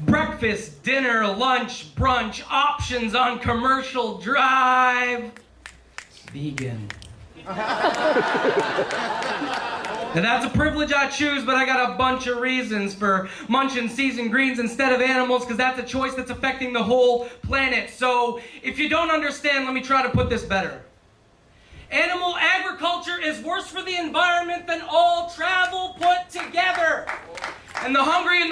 Breakfast, dinner, lunch, brunch, options on commercial drive. Vegan. Now that's a privilege I choose, but I got a bunch of reasons for munching seasoned greens instead of animals, because that's a choice that's affecting the whole planet. So if you don't understand, let me try to put this better. Animal agriculture is worse for the environment than all travel put together.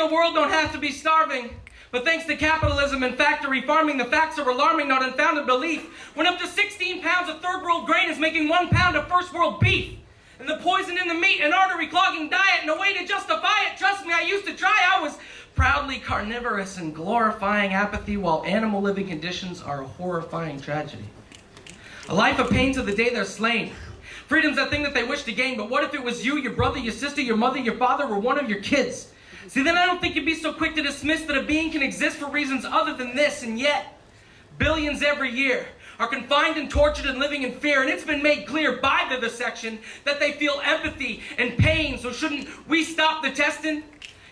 The world don't have to be starving. But thanks to capitalism and factory farming, the facts are alarming, not unfounded belief. When up to 16 pounds of third world grain is making one pound of first world beef. And the poison in the meat, an artery clogging diet, and a way to justify it. Trust me, I used to try. I was proudly carnivorous and glorifying apathy while animal living conditions are a horrifying tragedy. A life of pain to the day they're slain. Freedom's that thing that they wish to gain, but what if it was you, your brother, your sister, your mother, your father, or one of your kids? See, then I don't think you'd be so quick to dismiss that a being can exist for reasons other than this, and yet, billions every year are confined and tortured and living in fear, and it's been made clear by vivisection that they feel empathy and pain, so shouldn't we stop the testing?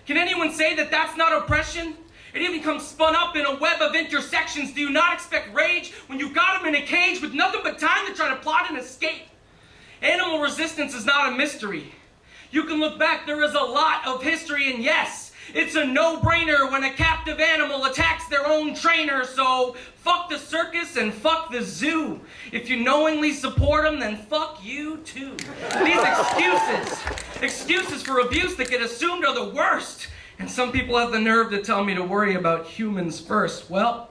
Can anyone say that that's not oppression? It even comes spun up in a web of intersections. Do you not expect rage when you've got them in a cage with nothing but time to try to plot an escape? Animal resistance is not a mystery. You can look back, there is a lot of history, and yes, it's a no-brainer when a captive animal attacks their own trainer, so fuck the circus and fuck the zoo. If you knowingly support them, then fuck you too. These excuses, excuses for abuse that get assumed are the worst. And some people have the nerve to tell me to worry about humans first. Well,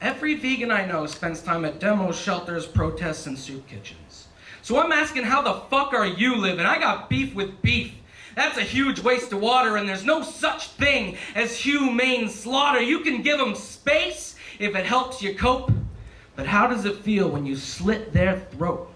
every vegan I know spends time at demos, shelters, protests, and soup kitchens. So I'm asking, how the fuck are you living? I got beef with beef. That's a huge waste of water, and there's no such thing as humane slaughter. You can give them space if it helps you cope, but how does it feel when you slit their throat?